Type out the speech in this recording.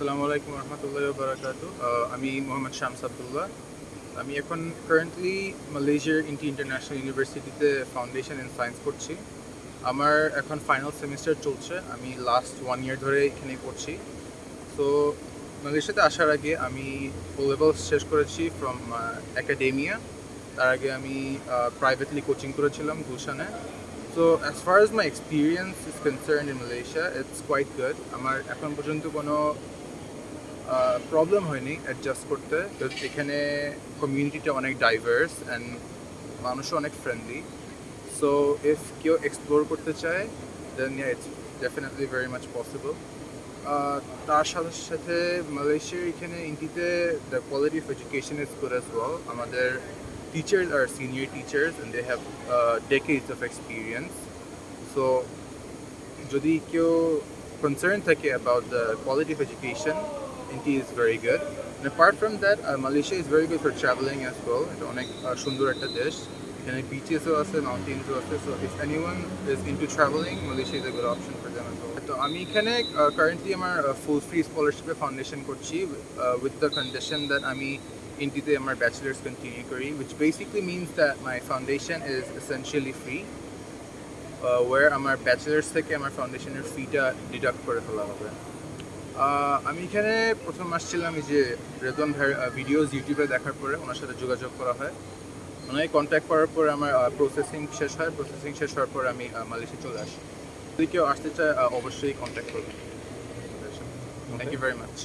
আসসালামু আলাইকুম রহমতুল্লাহ বারাকাতু। আমি মোহাম্মদ শামস আবদুল্লাহ। আমি এখন কারেন্টলি মালয়েশিয়ার ইন্টি ইন্টারন্যাশনাল ইউনিভার্সিটিতে ফাউন্ডেশন ইন সায়েন্স করছি। আমার এখন ফাইনাল সেমিস্টার চলছে। আমি লাস্ট ওয়ান ইয়ার ধরে এখানে পড়ছি। তো মালয়েশিয়াতে আসার আগে আমি ও লেভেল শেষ করেছি ফ্রম একাডেমিয়া তার আগে আমি প্রাইভেটলি কোচিং করেছিলাম গুলশানে। So as far as my experience is concern in Malaysia it's quite good আমার এখন পর্যন্ত কোনো প্রবলেম হয়নি অ্যাডজাস্ট করতে Because এখানে কমিউনিটিটা অনেক ডাইভার্স অ্যান্ড মানুষও অনেক ফ্রেন্ডলি সো ইফ কেউ এক্সপ্লোর করতে চায় দেন it's definitely very much possible তার সাথে সাথে মালয়েশিয়ার এখানে ইন্ডিতে the quality of education is good as well আমাদের teachers are senior teachers and they have uh, decades of experience. So, যদি কেউ concern থাকে about the quality of education, Inti is very good. And apart from that, uh, Malaysia is very good for traveling as well. এটা অনেক uh, সুন্দর একটা দেশ এখানে বিচেসও আছে মাউন্টেন্সও আছে so if anyone is into travelling Malaysia is a good option for them তো আমি এখানে কারেন্টলি আমার ফুল ফ্রি স্কলারশিপে ফাউন্ডেশন করছি উইথ দ্য কন্ডিশন দ্যাট আমি ইন্টিতে আমার ব্যাচেলার্স কন্টিনিউ করি which basically means that my foundation is essentially free war আমার bachelors থেকে আমার ফাউন্ডেশনের ফিটা ডিডাক্ট করে ফেলা হবে আহ, আমি এখানে প্রথম আসছিলাম এই যে রেদন ভিডিওস ইউটিউবে দেখার পরে ওনার সাথে যোগাযোগ করা হয়। ওনাকে কন্ট্যাক্ট করার পরে আমার প্রসেসিং শেষ হয়। প্রসেসিং শেষ হওয়ার পর আমি মালয়েশিয়া চলে আসি। যদি কেউ আসতে চায় অবশ্যই কন্ট্যাক্ট করবেন। Thank you very much